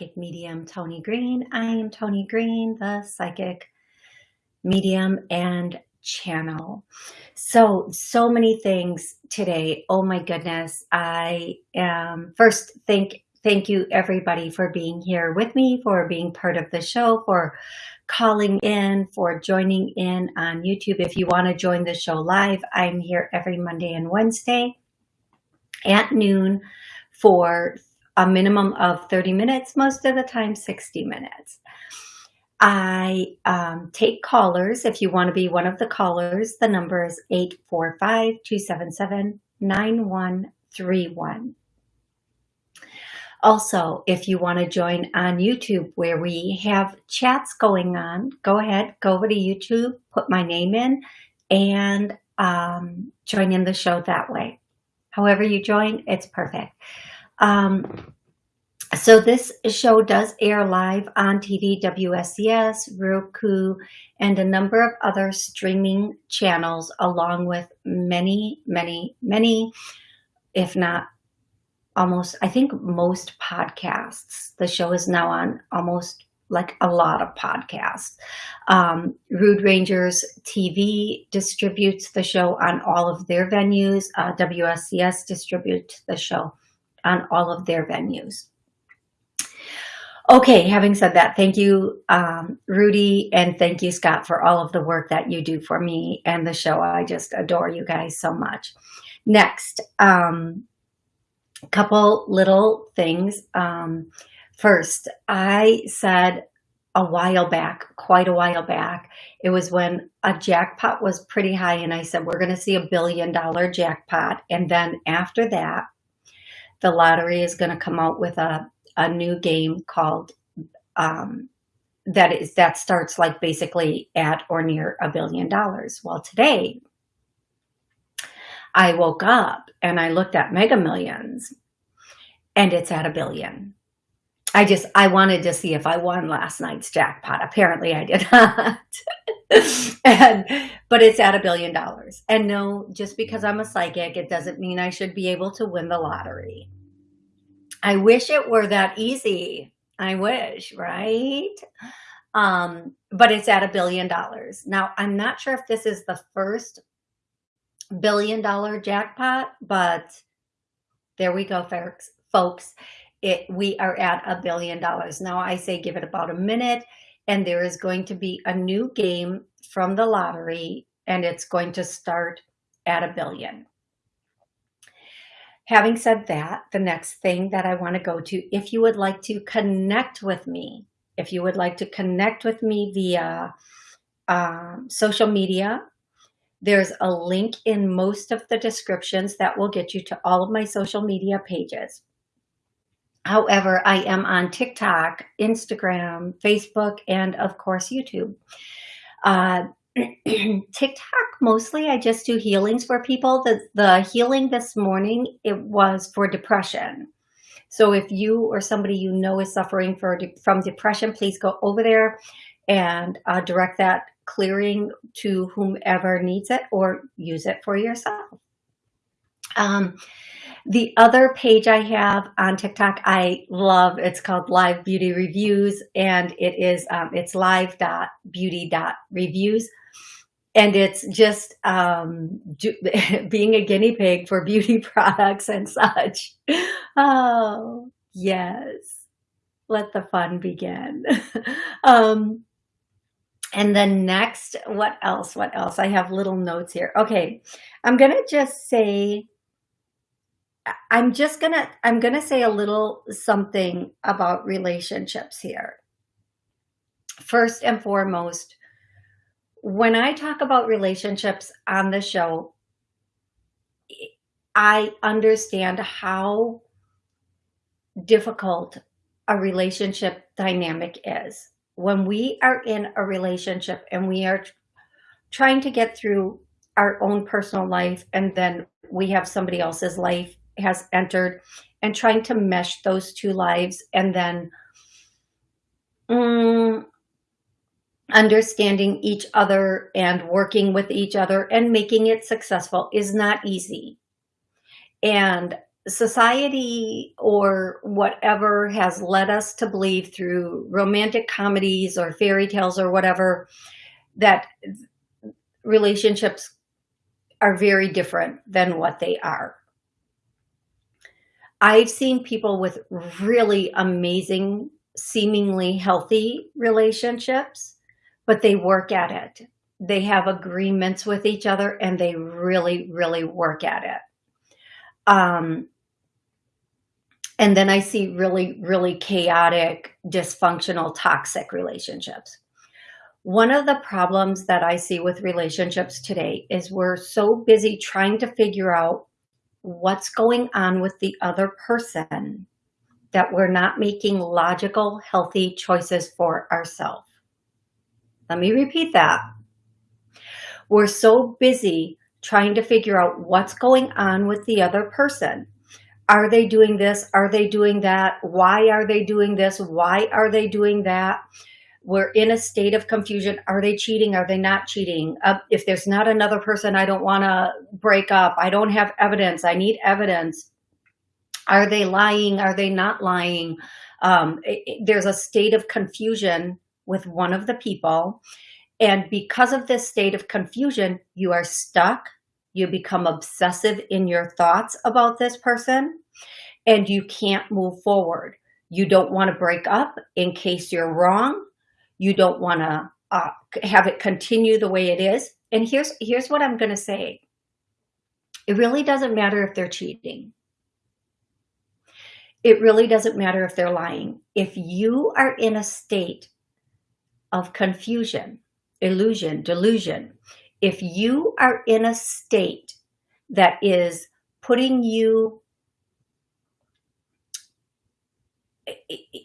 Psychic Medium Tony Green. I am Tony Green, the Psychic Medium and channel. So, so many things today. Oh my goodness. I am first thank thank you everybody for being here with me, for being part of the show, for calling in, for joining in on YouTube. If you want to join the show live, I'm here every Monday and Wednesday at noon for a minimum of 30 minutes, most of the time 60 minutes. I um, take callers. If you want to be one of the callers, the number is 845-277-9131. Also, if you want to join on YouTube where we have chats going on, go ahead, go over to YouTube, put my name in, and um, join in the show that way. However you join, it's perfect. Um, so this show does air live on TV, WSCS, Roku, and a number of other streaming channels, along with many, many, many, if not almost, I think most podcasts. The show is now on almost like a lot of podcasts. Um, Rude Rangers TV distributes the show on all of their venues. Uh, WSCS distributes the show on all of their venues. Okay, having said that, thank you, um, Rudy, and thank you, Scott, for all of the work that you do for me and the show. I just adore you guys so much. Next, um, couple little things. Um, first, I said a while back, quite a while back, it was when a jackpot was pretty high, and I said, we're going to see a billion dollar jackpot. And then after that, the lottery is going to come out with a a new game called um, that is that starts like basically at or near a billion dollars. Well, today I woke up and I looked at Mega Millions and it's at a billion. I just, I wanted to see if I won last night's jackpot. Apparently I did not. and, but it's at a billion dollars. And no, just because I'm a psychic, it doesn't mean I should be able to win the lottery. I wish it were that easy. I wish, right? Um, but it's at a billion dollars. Now, I'm not sure if this is the first billion dollar jackpot, but there we go, folks. Folks, it we are at a billion dollars. Now I say give it about a minute and there is going to be a new game from the lottery and it's going to start at a billion. Having said that, the next thing that I want to go to, if you would like to connect with me, if you would like to connect with me via um, social media, there's a link in most of the descriptions that will get you to all of my social media pages. However, I am on TikTok, Instagram, Facebook, and of course, YouTube. Uh, TikTok mostly I just do healings for people. The, the healing this morning, it was for depression. So if you or somebody you know is suffering for from depression, please go over there and uh, direct that clearing to whomever needs it or use it for yourself. Um, the other page I have on TikTok, I love, it's called Live Beauty Reviews and it is, um, it's live.beauty.reviews and it's just um, being a guinea pig for beauty products and such. Oh, yes. Let the fun begin. um, and then next, what else? What else? I have little notes here. Okay, I'm going to just say, I'm just to, I'm to say a little something about relationships here. First and foremost, when I talk about relationships on the show, I understand how difficult a relationship dynamic is. When we are in a relationship and we are trying to get through our own personal life and then we have somebody else's life has entered and trying to mesh those two lives and then mm, understanding each other and working with each other and making it successful is not easy. And society or whatever has led us to believe through romantic comedies or fairy tales or whatever that relationships are very different than what they are. I've seen people with really amazing, seemingly healthy relationships, but they work at it. They have agreements with each other and they really, really work at it. Um, and then I see really, really chaotic, dysfunctional, toxic relationships. One of the problems that I see with relationships today is we're so busy trying to figure out what's going on with the other person that we're not making logical, healthy choices for ourselves. Let me repeat that. We're so busy trying to figure out what's going on with the other person. Are they doing this? Are they doing that? Why are they doing this? Why are they doing that? We're in a state of confusion. Are they cheating? Are they not cheating? Uh, if there's not another person, I don't want to break up. I don't have evidence. I need evidence. Are they lying? Are they not lying? Um, it, it, there's a state of confusion with one of the people. And because of this state of confusion, you are stuck. You become obsessive in your thoughts about this person and you can't move forward. You don't want to break up in case you're wrong you don't want to uh, have it continue the way it is. And here's, here's what I'm going to say. It really doesn't matter if they're cheating. It really doesn't matter if they're lying. If you are in a state of confusion, illusion, delusion, if you are in a state that is putting you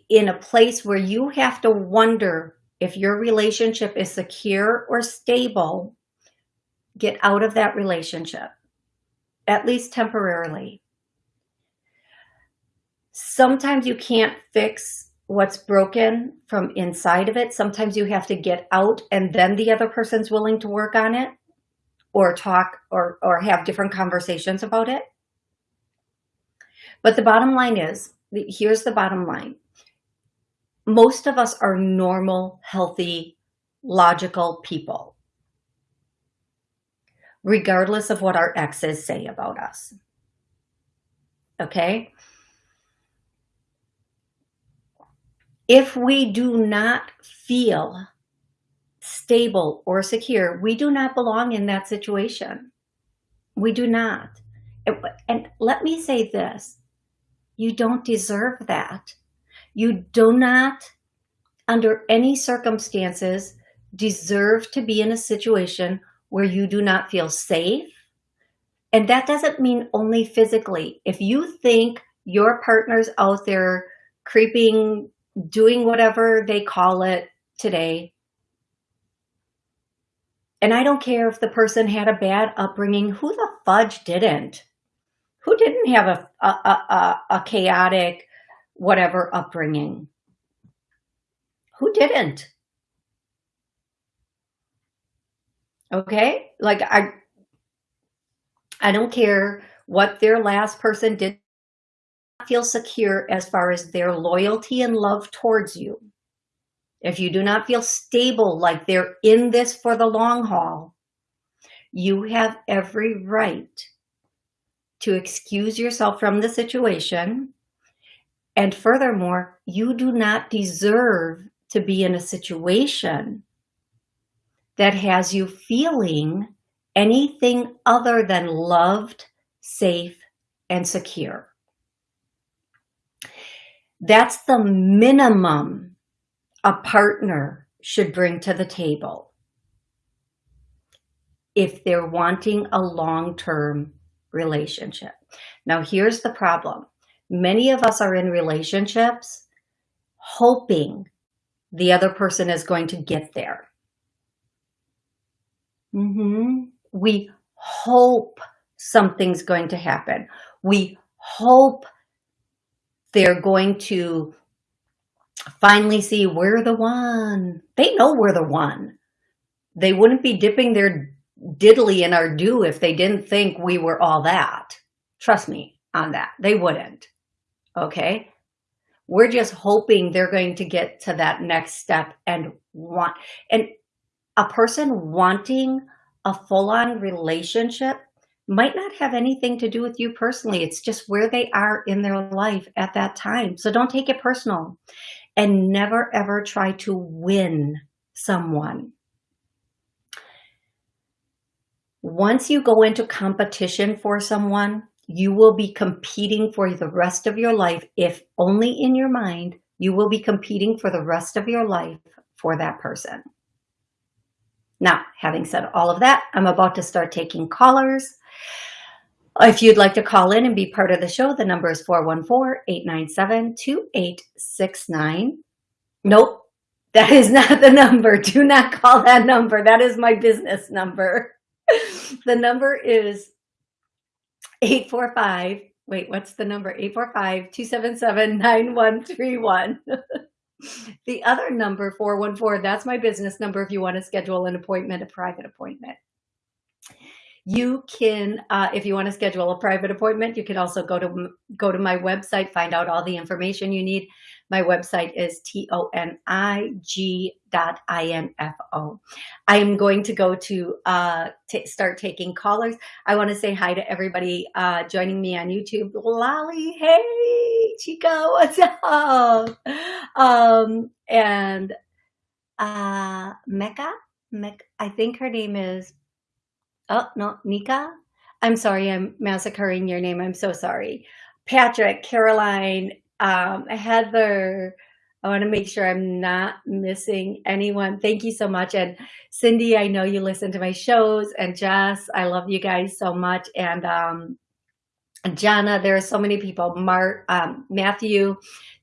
in a place where you have to wonder if your relationship is secure or stable, get out of that relationship, at least temporarily. Sometimes you can't fix what's broken from inside of it. Sometimes you have to get out and then the other person's willing to work on it or talk or, or have different conversations about it. But the bottom line is, here's the bottom line most of us are normal, healthy, logical people, regardless of what our exes say about us. Okay? If we do not feel stable or secure, we do not belong in that situation. We do not. And let me say this, you don't deserve that. You do not, under any circumstances, deserve to be in a situation where you do not feel safe. And that doesn't mean only physically. If you think your partner's out there creeping, doing whatever they call it today, and I don't care if the person had a bad upbringing, who the fudge didn't? Who didn't have a, a, a, a chaotic, whatever upbringing. Who didn't? Okay, like I, I don't care what their last person did feel secure as far as their loyalty and love towards you. If you do not feel stable, like they're in this for the long haul, you have every right to excuse yourself from the situation and furthermore, you do not deserve to be in a situation that has you feeling anything other than loved, safe, and secure. That's the minimum a partner should bring to the table if they're wanting a long-term relationship. Now, here's the problem. Many of us are in relationships hoping the other person is going to get there. Mm -hmm. We hope something's going to happen. We hope they're going to finally see we're the one. They know we're the one. They wouldn't be dipping their diddly in our dew if they didn't think we were all that. Trust me, on that. They wouldn't. Okay. We're just hoping they're going to get to that next step and want, and a person wanting a full-on relationship might not have anything to do with you personally. It's just where they are in their life at that time. So don't take it personal and never ever try to win someone. Once you go into competition for someone, you will be competing for the rest of your life. If only in your mind, you will be competing for the rest of your life for that person. Now, having said all of that, I'm about to start taking callers. If you'd like to call in and be part of the show, the number is 414-897-2869. Nope, that is not the number. Do not call that number. That is my business number. the number is 845. Wait, what's the number? 845-277-9131. the other number, 414, that's my business number if you want to schedule an appointment, a private appointment. You can, uh, if you want to schedule a private appointment, you can also go to go to my website, find out all the information you need. My website is T-O-N-I-G dot I-N-F-O. I am going to go to uh, start taking callers. I want to say hi to everybody uh, joining me on YouTube. Lolly, hey, Chico, what's up? Um, and uh, Mecca, Mecca, I think her name is Oh, no, Nika? I'm sorry, I'm massacring your name. I'm so sorry. Patrick, Caroline, um, Heather. I want to make sure I'm not missing anyone. Thank you so much. And Cindy, I know you listen to my shows. And Jess, I love you guys so much. And um, Jana, there are so many people. Mark, um, Matthew,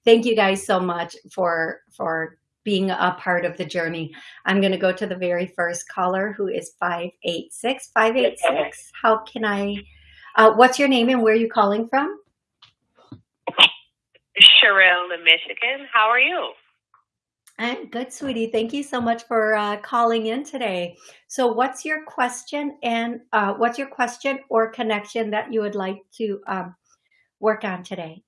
thank you guys so much for for being a part of the journey. I'm going to go to the very first caller who is 586. 586, how can I, uh, what's your name and where are you calling from? Sherelle in Michigan. How are you? I'm good, sweetie. Thank you so much for uh, calling in today. So what's your question and uh, what's your question or connection that you would like to um, work on today?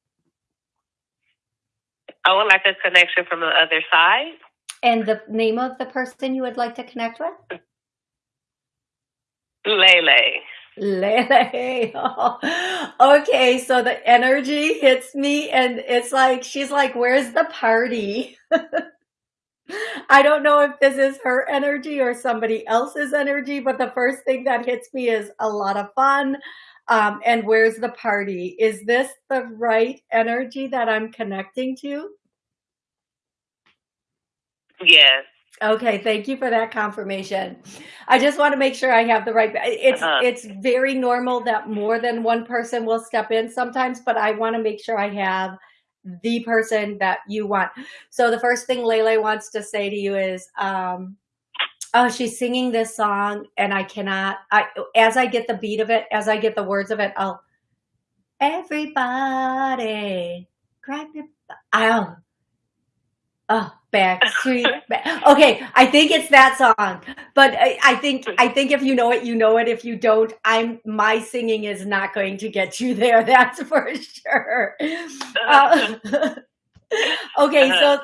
I would like a connection from the other side. And the name of the person you would like to connect with? Lele. Okay, so the energy hits me and it's like, she's like, where's the party? I don't know if this is her energy or somebody else's energy, but the first thing that hits me is a lot of fun. Um, and where's the party? Is this the right energy that I'm connecting to? Yes. Okay, thank you for that confirmation. I just want to make sure I have the right it's uh -huh. it's very normal that more than one person will step in sometimes, but I want to make sure I have the person that you want. So the first thing Lele wants to say to you is um oh, she's singing this song and I cannot, I, as I get the beat of it, as I get the words of it, I'll, everybody, crack the, I'll, oh, back street. okay, I think it's that song, but I, I, think I think if you know it, you know it. If you don't, I'm my singing is not going to get you there. That's for sure. Uh, okay, so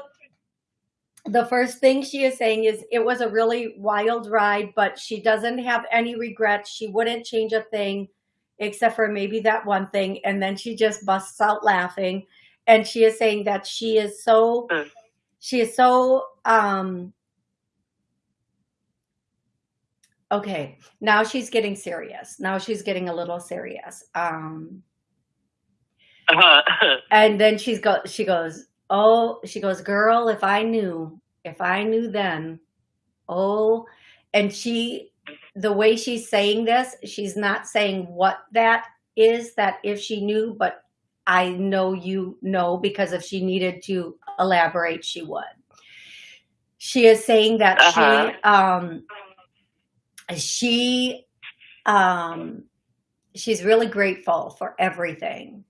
the first thing she is saying is it was a really wild ride, but she doesn't have any regrets. She wouldn't change a thing except for maybe that one thing. And then she just busts out laughing. And she is saying that she is so, mm. She is so, um, okay, now she's getting serious. Now she's getting a little serious. Um, uh -huh. and then she's go, she goes, oh, she goes, girl, if I knew, if I knew then, oh, and she, the way she's saying this, she's not saying what that is that if she knew, but I know you know, because if she needed to elaborate, she would. She is saying that uh -huh. she, um, she, um, she's really grateful for everything.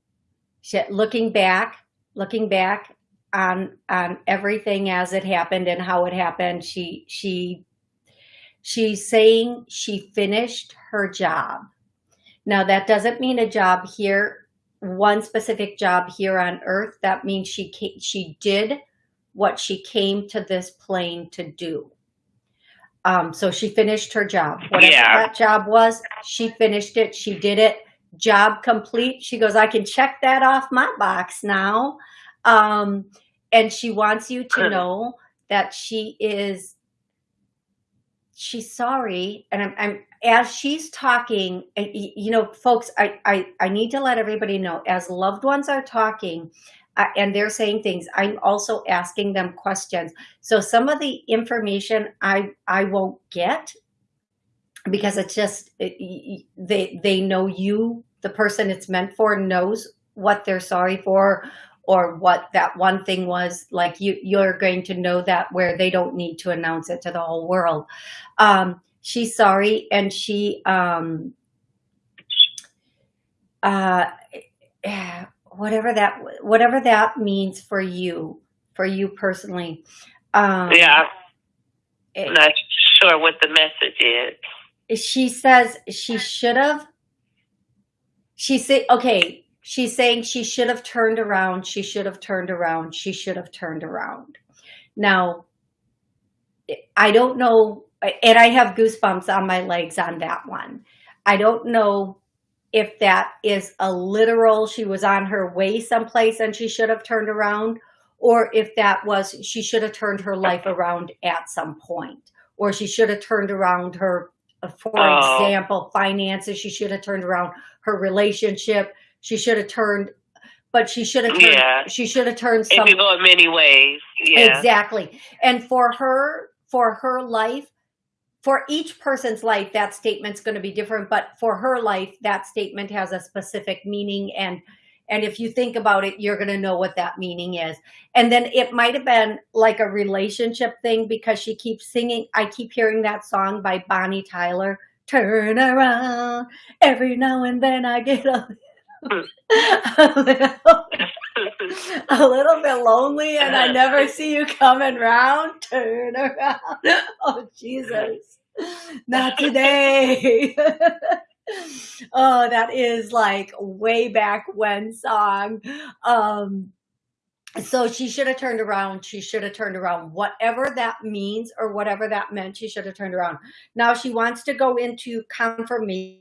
She, looking back, looking back, on on everything as it happened and how it happened. She she she's saying she finished her job. Now that doesn't mean a job here one specific job here on earth. That means she she did what she came to this plane to do. Um, so she finished her job. Whatever Yeah. that job was, she finished it. She did it. Job complete. She goes, I can check that off my box now. Um, and she wants you to know that she is she's sorry and I'm, I'm as she's talking you know folks I, I i need to let everybody know as loved ones are talking uh, and they're saying things i'm also asking them questions. So some of the information i i won't get because it's just it, y- they they know you the person it's meant for knows what they're sorry for or what that one thing was like you you're going to know that where they don't need to announce it to the whole world. Um she's sorry and she um uh eh, whatever that whatever that means for you for you personally um Yeah, I'm not sure what the message is. she says she should have she said okay she's saying she should have turned around she should have turned around she should have turned around now i don't know and i have goosebumps on my legs on that one i don't know if that is a literal she was on her way someplace and she should have turned around or if that was she should have turned her life around at some point or she should have turned around her for Oh. example finances she should have turned around her relationship she should have turned but she should have turned Yeah. she should have turned It some could go in many ways. Yeah. Exactly. And for her, for her life, for each person's life, that statement's going to be different. But for her life, that statement has a specific meaning. And and if you think about it, you're going to know what that meaning is. And then it might have been like a relationship thing because she keeps singing. I keep hearing that song by Bonnie Tyler. Turn around. Every now and then I get a, a little a little bit lonely and I never see you coming round. Turn around. Oh, Jesus. Not today. oh, that is like way back when song. Um, so she should have turned around. She should have turned around. Whatever that means or whatever that meant, she should have turned around. Now she wants to go into confirmation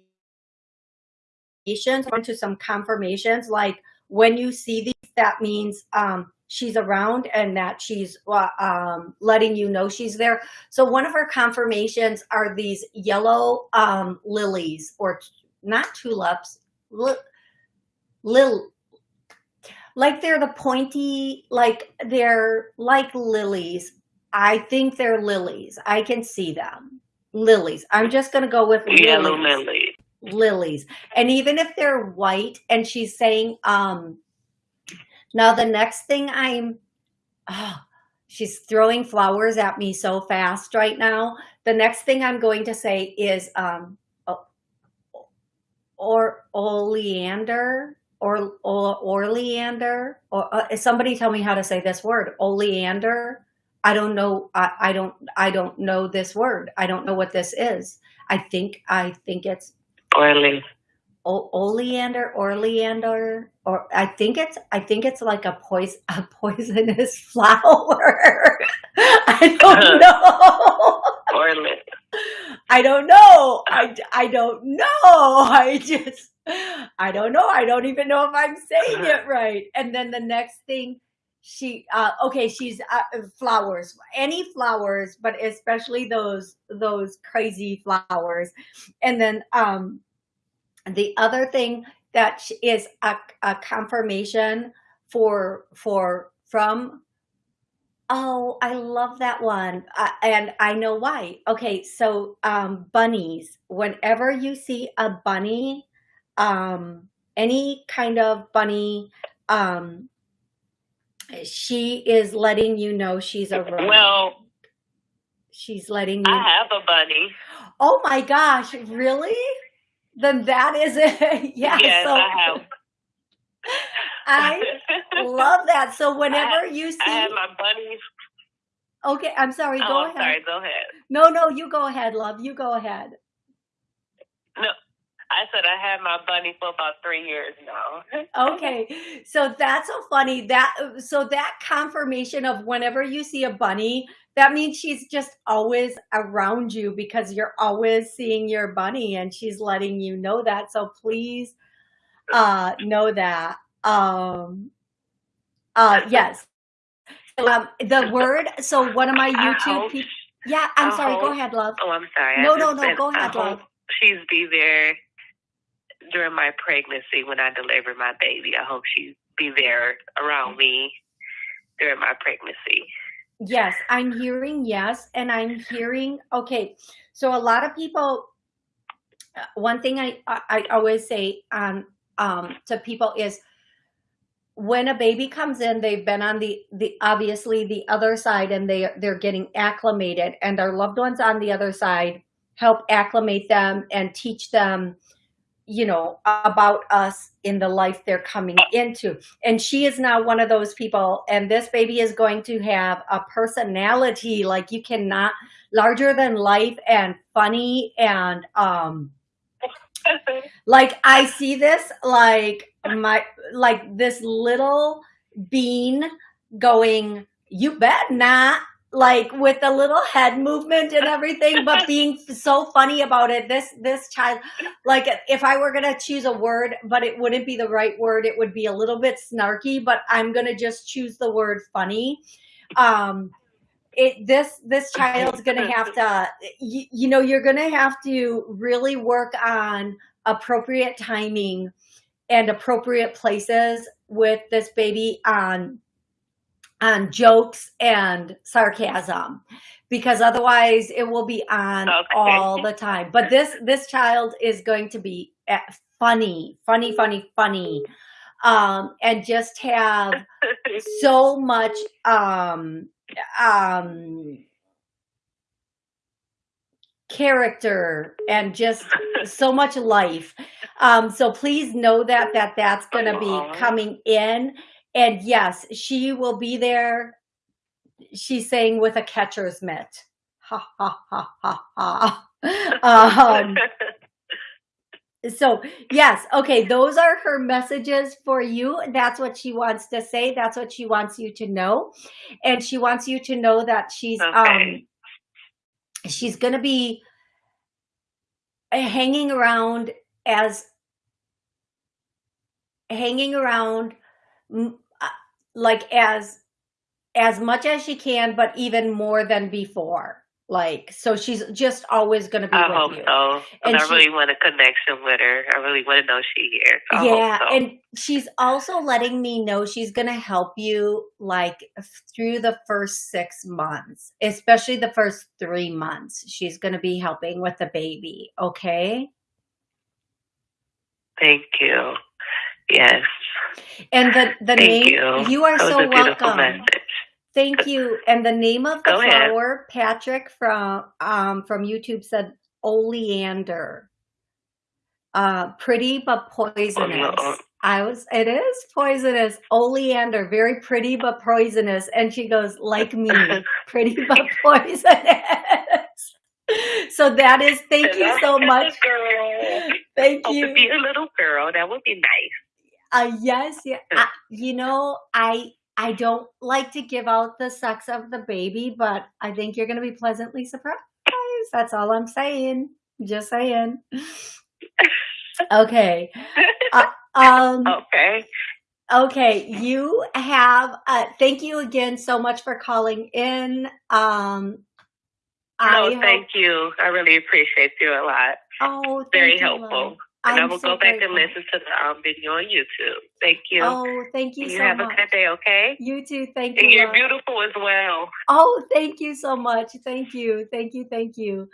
into some confirmations like when you see these that means um she's around and that she's uh, um letting you know she's there. So one of her confirmations are these yellow um lilies or not tulips li- lil like they're the pointy like they're like lilies. I think they're lilies. I can see them. Lilies. I'm just going to go with Yellow lilies. Lilies. And even if they're white and she's saying um now the next thing i'm oh, she's throwing flowers at me so fast right now. The next thing i'm going to say is um or oleander or or oleander or uh, somebody tell me how to say this word oleander. I don't know I, I don't i don't know this word. I don't know what this is. I think i think it's Oily. o- oleander oleander or i think it's i think it's like a poison a poisonous flower. I don't uh-huh. know. Oily. i don't know. I i don't know. I just i don't know. I don't even know if i'm saying uh-huh. it right. And then the next thing she uh okay she's uh, flowers. Any flowers but especially those those crazy flowers. And then um the other thing that is a, a confirmation for for from oh i love that one. Uh, and i know why. Okay so um bunnies. Whenever you see a bunny um any kind of bunny um she is letting you know she's around Well, she's letting you I have a bunny. oh my gosh really then that is it yeah yes, so I have. I love that so whenever you see I have my bunnies. okay i'm sorry oh, go oh, I'm ahead sorry. Go ahead. no no you go ahead love you go ahead I said I had my bunny for about three years now. okay, so that's so funny. That so that confirmation of whenever you see a bunny, that means she's just always around you because you're always seeing your bunny and she's letting you know that. So please uh know that. Um uh yes. Um the word so one of my YouTube people yeah, I'm I sorry, go ahead, love. Oh, I'm sorry. No, no, no, go ahead, love. hope she's be there during my pregnancy when I deliver my baby. I hope she be there around me during my pregnancy. Yes, I'm hearing yes, and I'm hearing okay. So a lot of people, uh, one thing I I, I always say um um to people is when a baby comes in, they've been on the the obviously the other side, and they they're getting acclimated, and their loved ones on the other side help acclimate them and teach them you know about us in the life they're coming into. And she is now one of those people. And this baby is going to have a personality like you cannot larger than life and funny and um like i see this like my like this little bean going you bet not like with a little head movement and everything but being so funny about it this this child like if i were gonna choose a word but it wouldn't be the right word it would be a little bit snarky but i'm gonna just choose the word funny. Um it this this child's gonna have to you, you know you're gonna have to really work on appropriate timing and appropriate places with this baby on on jokes and sarcasm because otherwise it will be on Okay. all the time. But this this child is going to be eh, funny funny funny funny. Um and just have so much um um character and just so much life. Um so please know that that that's going to be coming in and yes she will be there she's saying with a catcher's mitt. Ha ha ha ha ha. Um so yes okay those are her messages for you. That's what she wants to say. That's what she wants you to know. And she wants you to know that she's um she's going to be hanging around as hanging around Uh, like as as much as she can but even more than before like so she's just always going to be I with hope you so. And And I she- really want a connection with her. I really want to know she here. So yeah so. and she's also letting me know she's going to help you like through the first six months especially the first three months she's going to be helping with the baby okay Thank you. Yes. And the the Thank name you. are That was so welcome message. thank you and the name of the Go ahead. flower patrick from um from youtube said oleander uh pretty but poisonous Oh, i was it is poisonous oleander very pretty but poisonous and she goes like me pretty but poisonous so that is thank you so much thank to you be a little girl. That would be nice. Uh, yes, yeah. I, you know, I I don't like to give out the sex of the baby, but I think you're going to be pleasantly surprised. That's all I'm saying. Just saying. Okay. Um. okay. Okay. You have. Uh. Thank you again so much for calling in. Um. I No, hope- thank you. I really appreciate you a lot. Oh, thank Very helpful. And I I'm will so go back grateful. and listen to the um, video on YouTube. Thank you. Oh, thank you you so have much. a good day, okay? You too. Thank And you. And you're love. beautiful as well. Oh, thank you so much. Thank you. Thank you. Thank you.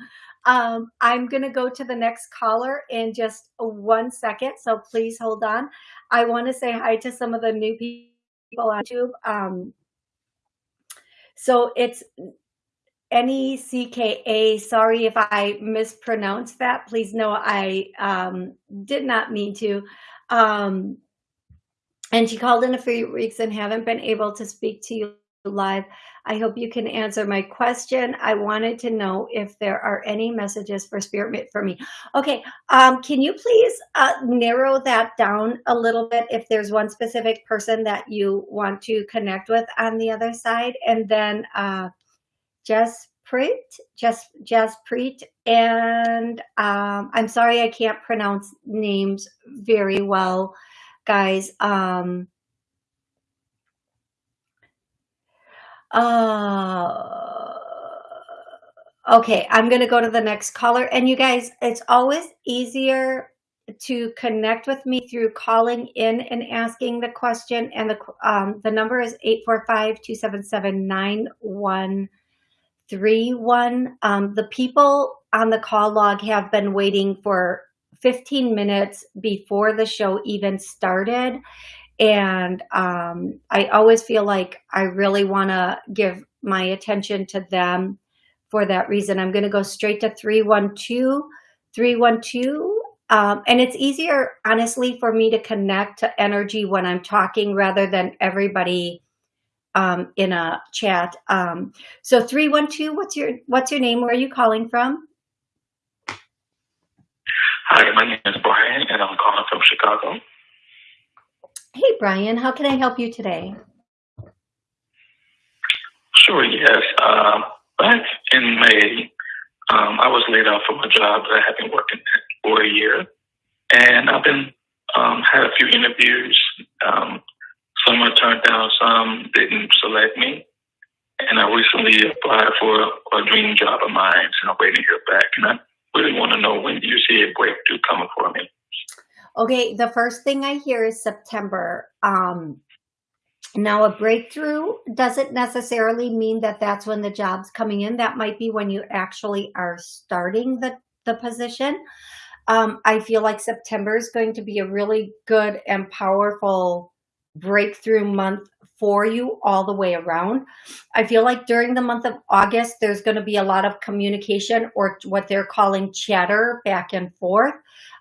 Um, I'm going to go to the next caller in just one second. So please hold on. I want to say hi to some of the new people on YouTube. Um, so it's N E C K A. Sorry if I mispronounced that. Please know I um, did not mean to. Um, and she called in a few weeks and haven't been able to speak to you live. I hope you can answer my question. I wanted to know if there are any messages for Spirit for me. Okay, um, can you please uh, narrow that down a little bit if there's one specific person that you want to connect with on the other side? And then uh, Jess Preet, Jess, Jess Preet, and um, I'm sorry I can't pronounce names very well, guys. Um, Uh, okay, I'm going to go to the next caller. And you guys, it's always easier to connect with me through calling in and asking the question. And the, um, the number is 845-277-9131. Um, the people on the call log have been waiting for 15 minutes before the show even started. And um, I always feel like I really want to give my attention to them for that reason. I'm going to go straight to 312, 312. Um, and it's easier, honestly, for me to connect to energy when I'm talking rather than everybody um, in a chat. Um, so 312, what's your, what's your name? Where are you calling from? Hi, my name is Brian and I'm calling from Chicago. Hey, Brian, how can I help you today? Sure, yes. Um, back in May, um, I was laid off from a job that I had been working at for a year. And I've been, um, had a few interviews. Um, some I turned down, some didn't select me. And I recently applied for a, a dream job of mine, and I'm waiting to hear back. And I really want to know when you see a breakthrough coming for me? Okay, the first thing I hear is September. Um, now, a breakthrough doesn't necessarily mean that that's when the job's coming in. That might be when you actually are starting the, the position. Um, I feel like September is going to be a really good and powerful breakthrough month for you all the way around. I feel like during the month of August, there's going to be a lot of communication or what they're calling chatter back and forth.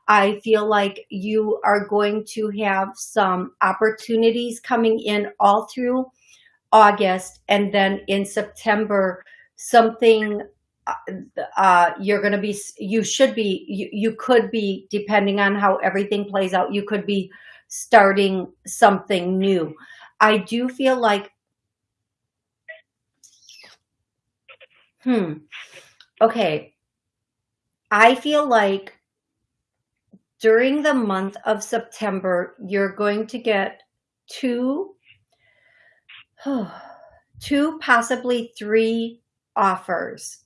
I feel like you are going to have some opportunities coming in all through August. And then in September, something uh, uh you're going to be, you should be, you, you could be, depending on how everything plays out, you could be starting something new. I do feel like, hmm, okay. I feel like during the month of September, you're going to get two, two, possibly three offers.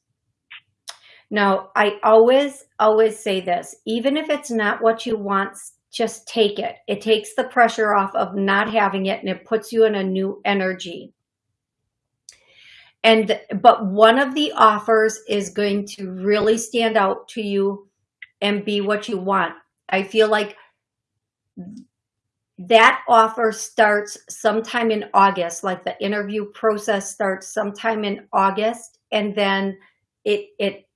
Now, I always, always say this, even if it's not what you want, just take it. It takes the pressure off of not having it and it puts you in a new energy. And, but one of the offers is going to really stand out to you and be what you want. I feel like that offer starts sometime in August, like the interview process starts sometime in August, and then it it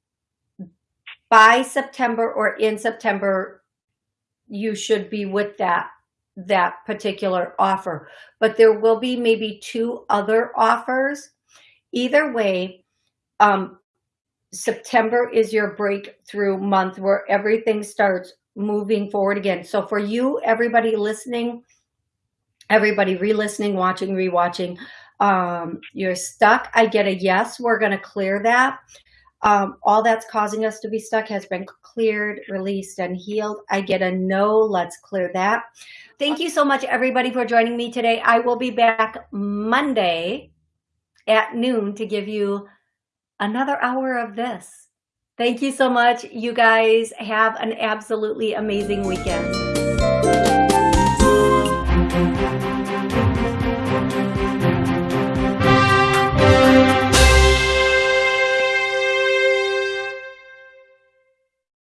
by September or in September, you should be with that that particular offer. But there will be maybe two other offers. Either way, um, September is your breakthrough month where everything starts moving forward again. So for you, everybody listening, everybody re-listening, watching, rewatching, um, you're stuck. I get a yes, we're going to clear that. Um, all that's causing us to be stuck has been cleared, released, and healed. I get a no, let's clear that. Thank you so much, everybody, for joining me today. I will be back Monday at noon to give you another hour of this. Thank you so much. You guys have an absolutely amazing weekend.